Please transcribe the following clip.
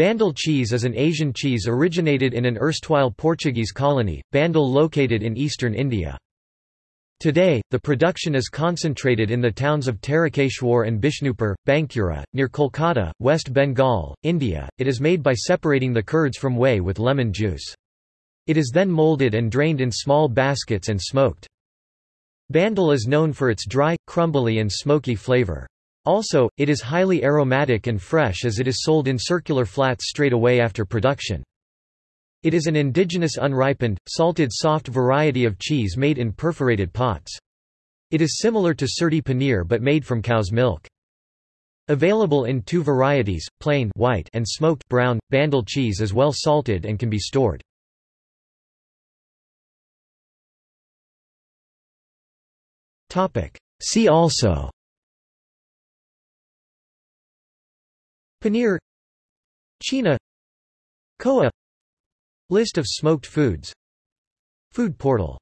Bandel cheese is an Asian cheese originated in an erstwhile Portuguese colony, Bandel located in eastern India. Today, the production is concentrated in the towns of Tarakeshwar and Bishnupur, Bankura, near Kolkata, West Bengal, India. It is made by separating the curds from whey with lemon juice. It is then molded and drained in small baskets and smoked. Bandel is known for its dry, crumbly and smoky flavor. Also, it is highly aromatic and fresh as it is sold in circular flats straight away after production. It is an indigenous unripened, salted soft variety of cheese made in perforated pots. It is similar to surti paneer but made from cow's milk. Available in two varieties, plain white and smoked brown, bandel cheese is well salted and can be stored. See also Paneer Cheena Koa List of smoked foods. Food portal